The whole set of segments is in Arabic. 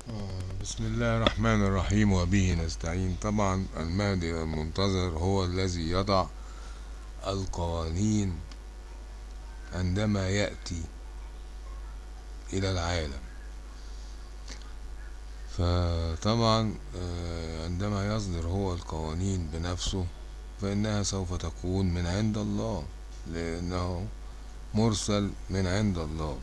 بسم الله الرحمن الرحيم وبه نستعين. طبعا المهدي المنتظر هو الذي يضع القوانين عندما يأتي إلى العالم. فطبعا عندما يصدر هو القوانين بنفسه فإنها سوف تكون من عند الله لأنه مرسل من عند الله.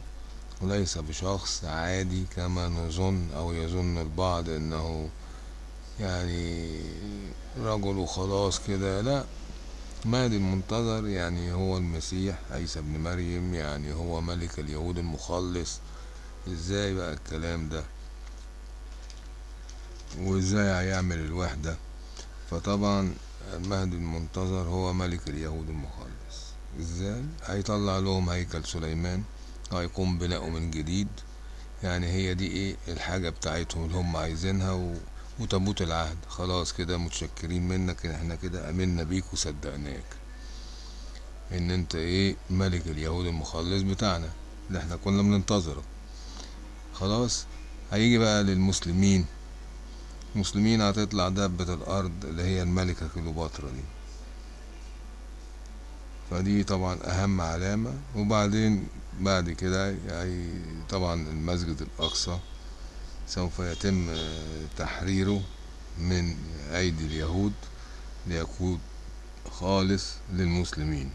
وليس بشخص عادي كما نظن أو يظن البعض أنه يعني رجل وخلاص كده. لا مهدي المنتظر يعني هو المسيح عيسى ابن مريم يعني هو ملك اليهود المخلص. إزاي بقى الكلام ده؟ وإزاي هيعمل الوحدة؟ فطبعا المهدي المنتظر هو ملك اليهود المخلص. إزاي؟ هيطلع لهم هيكل سليمان. هيقوم بناؤه من جديد. يعني هي دي إيه الحاجة بتاعتهم اللي هم عايزينها و... وتابوت العهد. خلاص كده متشكرين منك إن إحنا كده آمنا بيك وصدقناك. إن أنت إيه ملك اليهود المخلص بتاعنا. اللي إحنا كنا بننتظره. خلاص؟ هيجي بقى للمسلمين. المسلمين هتطلع دابة الأرض اللي هي الملكة كليوباترا دي. فدي طبعا أهم علامة. وبعدين بعد كده يعني طبعا المسجد الأقصى سوف يتم تحريره من أيدي اليهود ليكون خالص للمسلمين.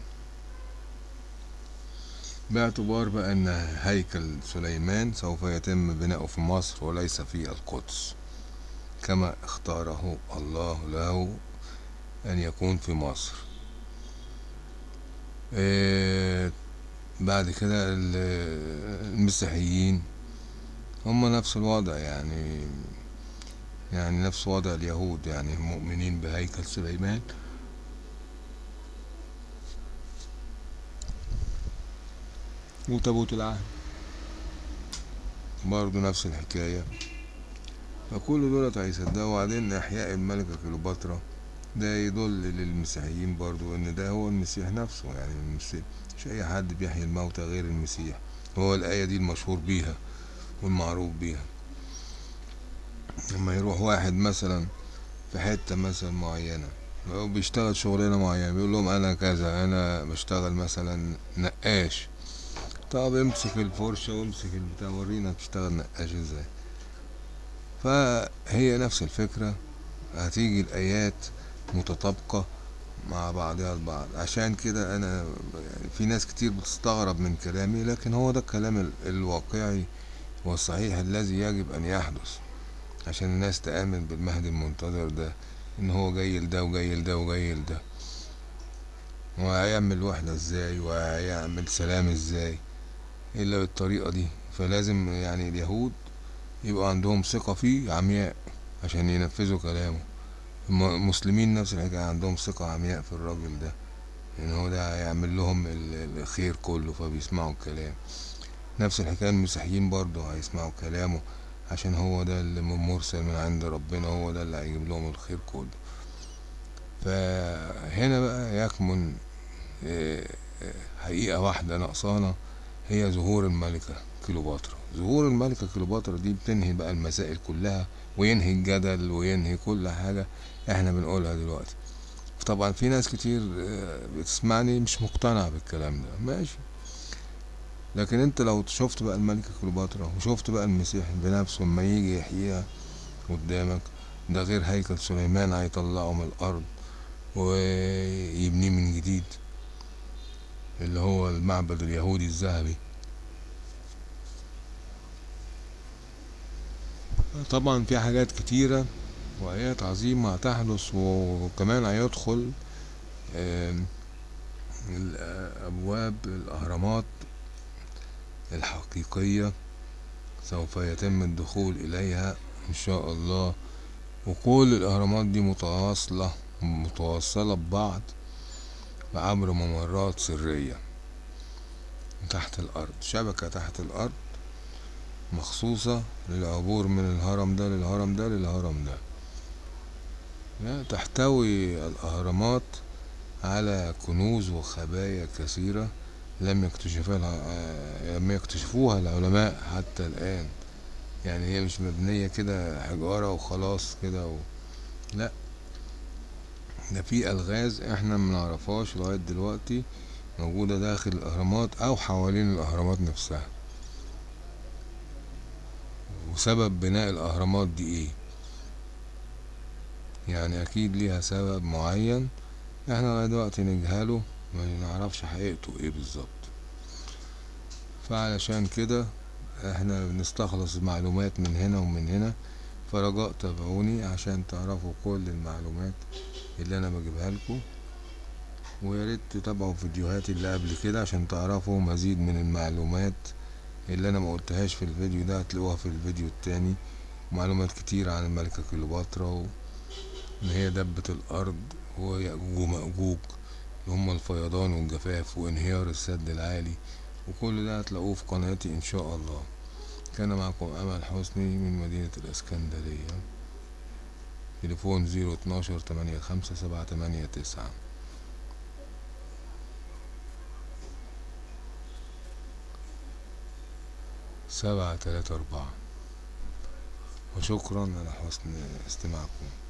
باعتبار بقى ان هيكل سليمان سوف يتم بناؤه في مصر وليس في القدس كما اختاره الله له أن يكون في مصر. بعد كده المسيحيين هم نفس الوضع يعني يعني نفس وضع اليهود يعني مؤمنين بهيكل سليمان. وتابوت العهد برضه نفس الحكاية. فكل دولت هيصدقوا. وبعدين إحياء الملكة كليوباترا ده يدل للمسيحيين برضو إن ده هو المسيح نفسه. يعني المسيح مش أي حد بيحيي الموتى غير المسيح. هو الآية دي المشهور بيها والمعروف بيها. لما يروح واحد مثلا في حتة مثلا معينة بيشتغل شغلانة معينة بيقول لهم أنا كذا أنا بشتغل مثلا نقاش. طب امسك الفرشة وامسك البتاع ورينا بتشتغل نقاش إزاي. فهي نفس الفكرة. هتيجي الآيات متطابقة مع بعضها البعض عشان كده أنا يعني في ناس كتير بتستغرب من كلامي لكن هو ده الكلام الواقعي والصحيح الذي يجب أن يحدث عشان الناس تآمن بالمهدي المنتظر ده إن هو جاي لده وجاي لده وجاي لده. وهيعمل وحدة إزاي؟ وهيعمل سلام إزاي؟ إلا بالطريقة دي. فلازم يعني اليهود يبقى عندهم ثقة فيه عمياء عشان ينفذوا كلامه. المسلمين نفس الحكاية عندهم ثقة عمياء في الراجل ده إن هو ده هيعمل لهم الخير كله فبيسمعوا الكلام. نفس الحكاية المسيحيين برضه هيسمعوا كلامه عشان هو ده اللي مرسل من عند ربنا هو ده اللي هيجيب لهم الخير كله. فهنا بقى يكمن حقيقة واحدة ناقصانا هي ظهور الملكة كليوباترا. ظهور الملكة كليوباترا دي بتنهي بقى المسائل كلها وينهي الجدل وينهي كل حاجة إحنا بنقولها دلوقتي. طبعا في ناس كتير بتسمعني مش مقتنع بالكلام ده. ماشي. لكن انت لو شفت بقى الملكة كليوباترا وشفت بقى المسيح بنفسه لما يجي يحييها قدامك ده غير هيكل سليمان هيطلعه من الأرض ويبنيه من جديد. اللي هو المعبد اليهودي الذهبي. طبعا في حاجات كتيرة وآيات عظيمة هتحدث وكمان هيدخل أبواب الأهرامات الحقيقية سوف يتم الدخول إليها إن شاء الله. وكل الأهرامات دي متواصلة متوصلة ببعض. عبر ممرات سرية تحت الأرض. شبكة تحت الأرض مخصوصة للعبور من الهرم ده للهرم ده للهرم ده. تحتوي الأهرامات على كنوز وخبايا كثيرة لم يكتشفها لم يكتشفوها العلماء حتى الآن. يعني هي مش مبنية كده حجارة وخلاص كده و... لا. ده في ألغاز إحنا منعرفهاش لغاية دلوقتي موجودة داخل الأهرامات أو حوالين الأهرامات نفسها. وسبب بناء الأهرامات دي إيه؟ يعني أكيد ليها سبب معين إحنا لغاية دلوقتي نجهله ما نعرفش حقيقته إيه بالظبط. فعلشان كده إحنا بنستخلص معلومات من هنا ومن هنا فرجاء تابعوني عشان تعرفوا كل المعلومات اللي أنا بجيبها لكم. ويا ريت تتابعوا فيديوهاتي اللي قبل كده عشان تعرفوا مزيد من المعلومات اللي أنا ما قلتهاش في الفيديو ده هتلاقوها في الفيديو التاني. معلومات كتير عن الملكة كليوباترا و... ان هي دبة الأرض ويأجوج ومأجوج اللي هما الفيضان والجفاف وانهيار السد العالي. وكل ده هتلاقوه في قناتي إن شاء الله. كان معكم امل حسني من مدينة الإسكندرية. تليفون زيرو اتناشر تمانية خمسة سبعة تمانية تسعة. سبعة تلاتة أربعة. وشكرا على حسن استماعكم.